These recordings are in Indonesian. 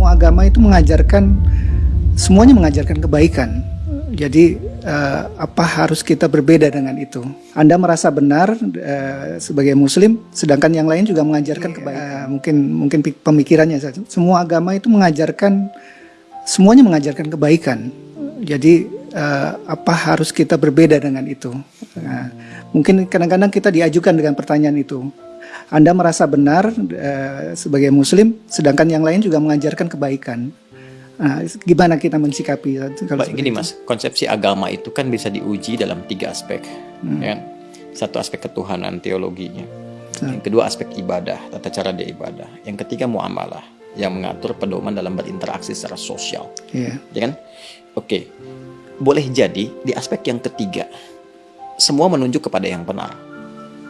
Semua agama itu mengajarkan semuanya mengajarkan kebaikan. Jadi uh, apa harus kita berbeda dengan itu? Anda merasa benar uh, sebagai Muslim, sedangkan yang lain juga mengajarkan kebaikan. Uh, mungkin mungkin pemikirannya saja. Semua agama itu mengajarkan semuanya mengajarkan kebaikan. Jadi uh, apa harus kita berbeda dengan itu? Nah, mungkin kadang-kadang kita diajukan dengan pertanyaan itu. Anda merasa benar uh, sebagai Muslim, sedangkan yang lain juga mengajarkan kebaikan. Nah, gimana kita mensikapi? Kalau Baik, gini mas, konsepsi agama itu kan bisa diuji dalam tiga aspek, hmm. ya. Satu aspek ketuhanan teologinya, hmm. yang kedua aspek ibadah, tata cara dia ibadah, yang ketiga muamalah yang mengatur pedoman dalam berinteraksi secara sosial, yeah. ya kan? Oke, boleh jadi di aspek yang ketiga semua menunjuk kepada yang benar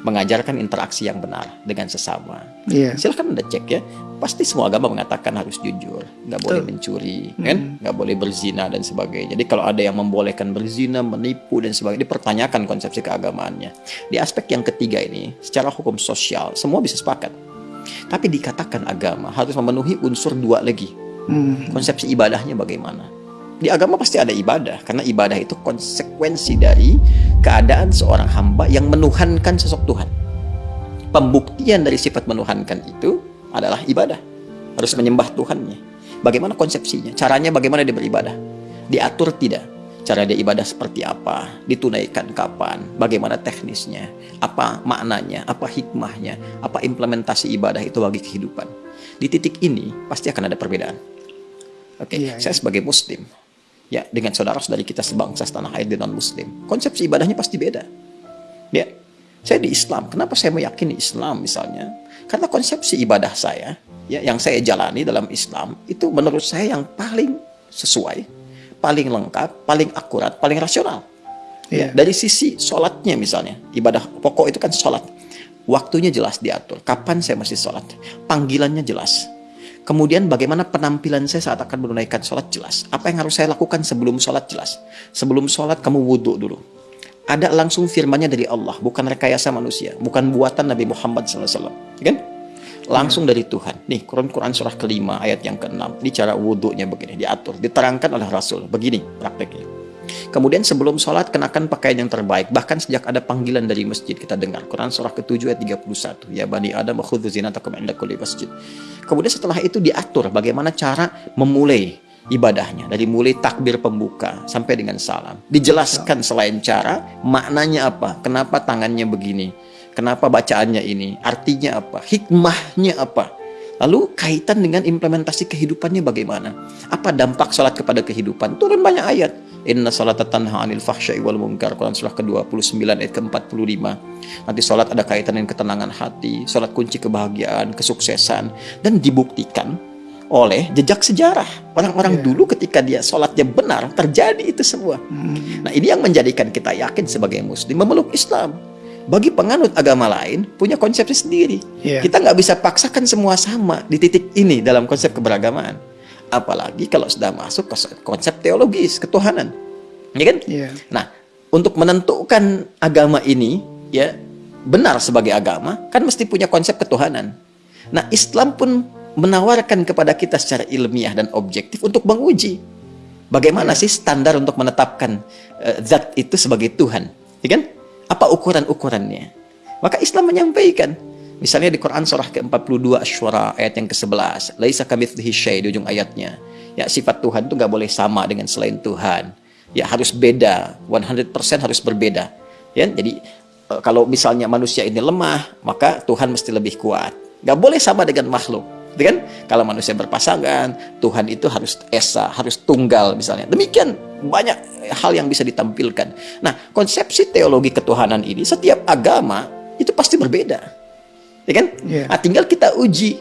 mengajarkan interaksi yang benar dengan sesama. Yeah. Silahkan anda cek ya. Pasti semua agama mengatakan harus jujur, nggak boleh mencuri, mm. kan, nggak boleh berzina dan sebagainya. Jadi kalau ada yang membolehkan berzina, menipu dan sebagainya, dipertanyakan konsepsi keagamaannya. Di aspek yang ketiga ini, secara hukum sosial, semua bisa sepakat. Tapi dikatakan agama harus memenuhi unsur dua lagi. Mm. Konsepsi ibadahnya bagaimana? Di agama pasti ada ibadah karena ibadah itu konsekuensi dari keadaan seorang hamba yang menuhankan sosok Tuhan. Pembuktian dari sifat menuhankan itu adalah ibadah. Harus menyembah Tuhannya. Bagaimana konsepsinya? Caranya bagaimana dia beribadah? Diatur tidak? Cara dia ibadah seperti apa? Ditunaikan kapan? Bagaimana teknisnya? Apa maknanya? Apa hikmahnya? Apa implementasi ibadah itu bagi kehidupan? Di titik ini pasti akan ada perbedaan. Oke, okay. iya, iya. saya sebagai muslim ya dengan saudara-saudari kita sebangsa setanah air dan non muslim konsepsi ibadahnya pasti beda. Ya saya di Islam. Kenapa saya meyakini Islam misalnya? Karena konsepsi ibadah saya ya yang saya jalani dalam Islam itu menurut saya yang paling sesuai paling lengkap paling akurat paling rasional. Ya, ya dari sisi sholatnya misalnya ibadah pokok itu kan sholat. Waktunya jelas diatur. Kapan saya masih sholat? Panggilannya jelas Kemudian bagaimana penampilan saya saat akan menunaikan sholat jelas. Apa yang harus saya lakukan sebelum sholat jelas. Sebelum sholat kamu wudhu dulu. Ada langsung firmannya dari Allah, bukan rekayasa manusia, bukan buatan Nabi Muhammad SAW. Kan? Langsung dari Tuhan. Nih, Quran-Quran surah kelima ayat yang keenam. Ini cara wudhunya begini, diatur, diterangkan oleh Rasul. Begini prakteknya. Kemudian sebelum sholat kenakan pakaian yang terbaik. Bahkan sejak ada panggilan dari masjid kita dengar. Quran surah ke-7 ayat 31. Ya Bani Adam khudhu zinatakum inda kulli masjid. Kemudian setelah itu diatur bagaimana cara memulai ibadahnya. Dari mulai takbir pembuka sampai dengan salam. Dijelaskan selain cara, maknanya apa? Kenapa tangannya begini? Kenapa bacaannya ini? Artinya apa? Hikmahnya apa? Lalu kaitan dengan implementasi kehidupannya bagaimana? Apa dampak sholat kepada kehidupan? Turun banyak ayat. Inna salata tanha anil fahsyai wal munkar. Quran surah ke-29 ayat ke-45. Nanti sholat ada kaitan dengan ketenangan hati. Sholat kunci kebahagiaan, kesuksesan. Dan dibuktikan oleh jejak sejarah. Orang-orang yeah. dulu ketika dia sholatnya benar, terjadi itu semua. Hmm. Nah ini yang menjadikan kita yakin sebagai muslim memeluk Islam bagi penganut agama lain punya konsepsi sendiri. Yeah. Kita nggak bisa paksakan semua sama di titik ini dalam konsep keberagamaan. Apalagi kalau sudah masuk ke konsep teologis ketuhanan, ya kan? Yeah. Nah, untuk menentukan agama ini ya benar sebagai agama kan mesti punya konsep ketuhanan. Nah, Islam pun menawarkan kepada kita secara ilmiah dan objektif untuk menguji bagaimana yeah. sih standar untuk menetapkan uh, zat itu sebagai Tuhan, ya kan? Apa ukuran-ukurannya? Maka Islam menyampaikan. Misalnya di Quran surah ke-42 Ash-Shura ayat yang ke-11. Laisa kamitslihi syai di ujung ayatnya. Ya sifat Tuhan itu nggak boleh sama dengan selain Tuhan. Ya harus beda, 100% harus berbeda. Ya, jadi e, kalau misalnya manusia ini lemah, maka Tuhan mesti lebih kuat. Nggak boleh sama dengan makhluk. Gitu kan? Kalau manusia berpasangan, Tuhan itu harus esa, harus tunggal misalnya. Demikian banyak hal yang bisa ditampilkan. Nah, konsepsi teologi ketuhanan ini setiap agama itu pasti berbeda. Ya kan? Yeah. Nah, tinggal kita uji.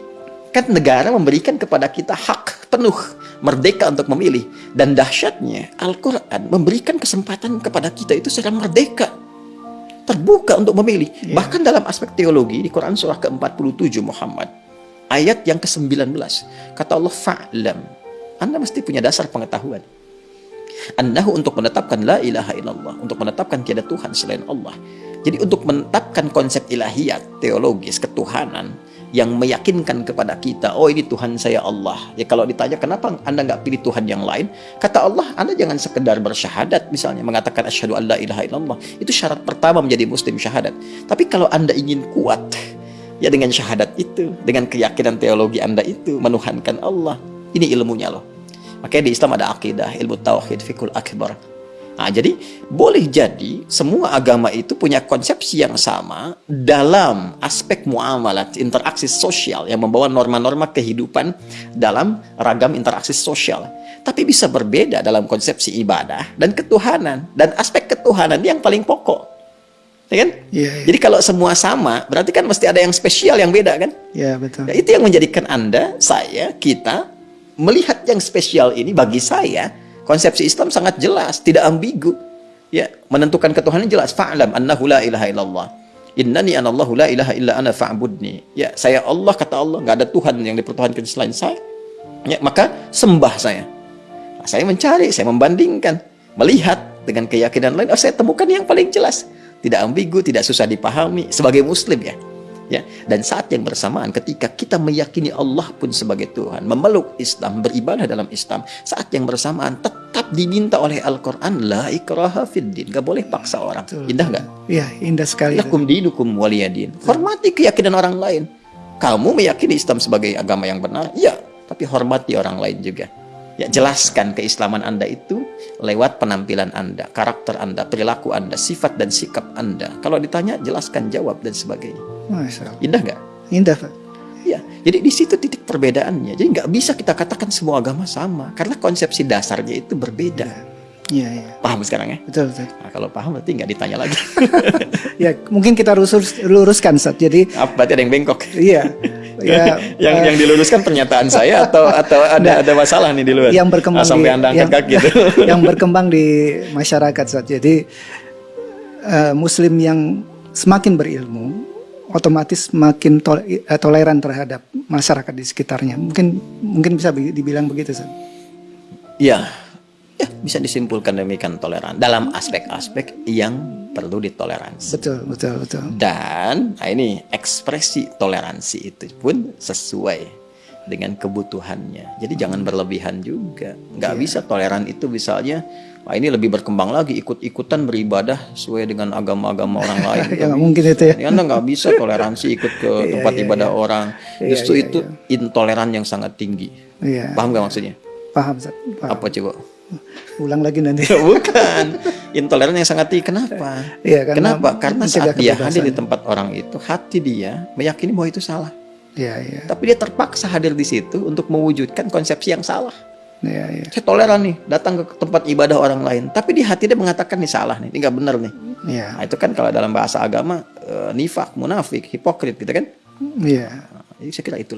Kan negara memberikan kepada kita hak penuh merdeka untuk memilih dan dahsyatnya Al-Qur'an memberikan kesempatan kepada kita itu secara merdeka terbuka untuk memilih. Yeah. Bahkan dalam aspek teologi di Quran surah ke-47 Muhammad ayat yang ke-19 kata Allah fa'lam Anda mesti punya dasar pengetahuan Annahu untuk menetapkan la ilaha illallah untuk menetapkan tiada Tuhan selain Allah jadi untuk menetapkan konsep ilahiyat teologis ketuhanan yang meyakinkan kepada kita, oh ini Tuhan saya Allah. Ya kalau ditanya kenapa anda nggak pilih Tuhan yang lain, kata Allah, anda jangan sekedar bersyahadat misalnya mengatakan asyhadu alla ilaha illallah. Itu syarat pertama menjadi muslim syahadat. Tapi kalau anda ingin kuat, ya dengan syahadat itu, dengan keyakinan teologi anda itu menuhankan Allah. Ini ilmunya loh. Makanya di Islam ada akidah, ilmu tauhid, fikul akbar. Nah, jadi boleh jadi semua agama itu punya konsepsi yang sama dalam aspek muamalat, interaksi sosial yang membawa norma-norma kehidupan dalam ragam interaksi sosial. Tapi bisa berbeda dalam konsepsi ibadah dan ketuhanan. Dan aspek ketuhanan yang paling pokok. Ya kan? Iya, iya. Jadi kalau semua sama, berarti kan mesti ada yang spesial yang beda kan? Ya, betul. Ya, itu yang menjadikan Anda, saya, kita melihat yang spesial ini bagi saya Konsepsi Islam sangat jelas, tidak ambigu. Ya, menentukan ketuhanan jelas. Fa'lam annahu la ilaha illallah. Innani anallahu la ilaha illa ana fa'budni. Ya, saya Allah kata Allah, nggak ada Tuhan yang dipertuhankan selain saya. Ya, maka sembah saya. Nah, saya mencari, saya membandingkan, melihat dengan keyakinan lain, oh saya temukan yang paling jelas. Tidak ambigu, tidak susah dipahami sebagai muslim ya ya dan saat yang bersamaan ketika kita meyakini Allah pun sebagai Tuhan memeluk Islam beribadah dalam Islam saat yang bersamaan tetap diminta oleh Al-Quran la ikraha fiddin gak boleh paksa orang Betul. indah gak? Iya, indah sekali. lakum dinukum waliyadin hormati keyakinan orang lain kamu meyakini Islam sebagai agama yang benar ya tapi hormati orang lain juga Ya, jelaskan keislaman Anda itu lewat penampilan Anda, karakter Anda, perilaku Anda, sifat dan sikap Anda. Kalau ditanya, jelaskan, jawab, dan sebagainya. Masya Allah. Indah nggak? Indah, Pak. Ya, jadi di situ titik perbedaannya. Jadi nggak bisa kita katakan semua agama sama, karena konsepsi dasarnya itu berbeda. Iya, iya. Paham sekarang ya? Betul, betul. Nah, kalau paham berarti nggak ditanya lagi. Ya, mungkin kita lurus, luruskan, Sat. Jadi, Apa berarti ada yang bengkok? iya. Ya, yang eh, yang diluruskan pernyataan saya atau atau ada ada masalah nih di luar? yang berkembang Ah, sampai di, anda angkat yang, kaki itu. yang berkembang di masyarakat saat jadi eh, muslim yang semakin berilmu otomatis semakin tol- eh, toleran terhadap masyarakat di sekitarnya mungkin mungkin bisa bi- dibilang begitu Sat. Ya, ya bisa disimpulkan demikian toleran dalam aspek-aspek yang perlu ditoleransi. betul betul betul Dan nah ini ekspresi toleransi itu pun sesuai dengan kebutuhannya. Jadi jangan berlebihan juga. Nggak bisa toleran itu misalnya, wah ini lebih berkembang lagi ikut-ikutan beribadah sesuai dengan agama-agama orang lain. ya nggak mungkin itu ya Anda nggak bisa toleransi ikut ke tempat iya, ibadah orang. Iya, Justru iya, itu intoleran yang sangat tinggi. iya Paham nggak maksudnya? paham paham. Apa coba? ulang lagi nanti Bukan. Intoleran yang sangat tinggi. Kenapa? Iya, karena Kenapa? Karena saat dia hadir di tempat orang itu, hati dia meyakini bahwa itu salah. Iya iya Tapi dia terpaksa hadir di situ untuk mewujudkan konsepsi yang salah. iya iya Saya toleran nih, datang ke tempat ibadah orang lain. Tapi di hati dia mengatakan nih salah nih, ini nggak benar nih. iya Nah, itu kan kalau dalam bahasa agama, eh, nifak, munafik, hipokrit gitu kan. iya Nah, jadi saya kira itu.